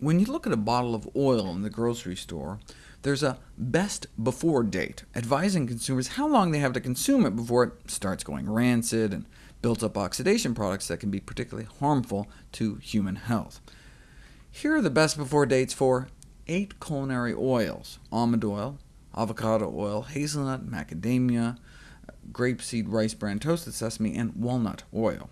When you look at a bottle of oil in the grocery store, there's a best before date, advising consumers how long they have to consume it before it starts going rancid and builds up oxidation products that can be particularly harmful to human health. Here are the best before dates for eight culinary oils— almond oil, avocado oil, hazelnut, macadamia, grapeseed, rice bran, toasted sesame, and walnut oil.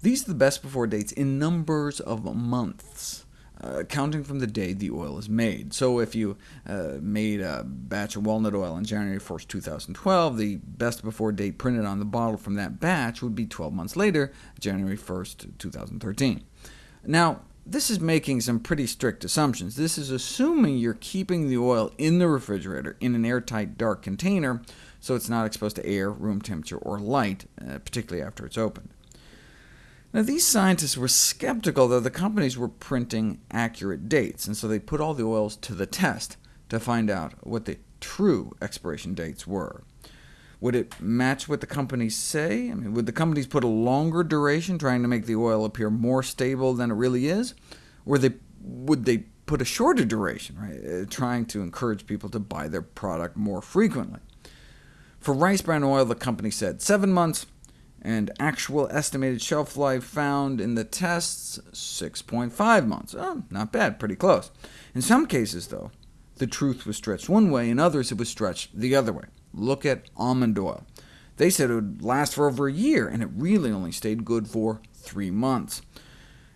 These are the best before dates in numbers of months uh, counting from the day the oil is made. So if you uh, made a batch of walnut oil on January 1st, 2012, the best before date printed on the bottle from that batch would be 12 months later, January 1st, 2013. Now, this is making some pretty strict assumptions. This is assuming you're keeping the oil in the refrigerator in an airtight, dark container, so it's not exposed to air, room temperature, or light, uh, particularly after it's opened. Now, these scientists were skeptical that the companies were printing accurate dates, and so they put all the oils to the test to find out what the true expiration dates were. Would it match what the companies say? I mean, would the companies put a longer duration, trying to make the oil appear more stable than it really is? Or they, would they put a shorter duration, right, uh, trying to encourage people to buy their product more frequently? For rice bran oil, the company said 7 months, and actual estimated shelf life found in the tests 6.5 months. Oh, not bad, pretty close. In some cases, though, the truth was stretched one way, in others it was stretched the other way. Look at almond oil. They said it would last for over a year, and it really only stayed good for three months.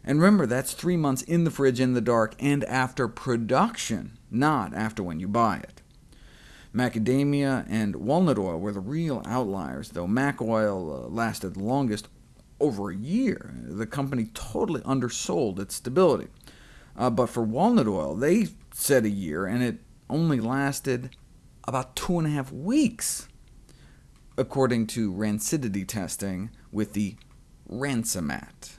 And remember, that's three months in the fridge in the dark, and after production, not after when you buy it. Macadamia and walnut oil were the real outliers, though mac oil uh, lasted the longest over a year. The company totally undersold its stability. Uh, but for walnut oil, they said a year, and it only lasted about two and a half weeks, according to rancidity testing with the Rancimat.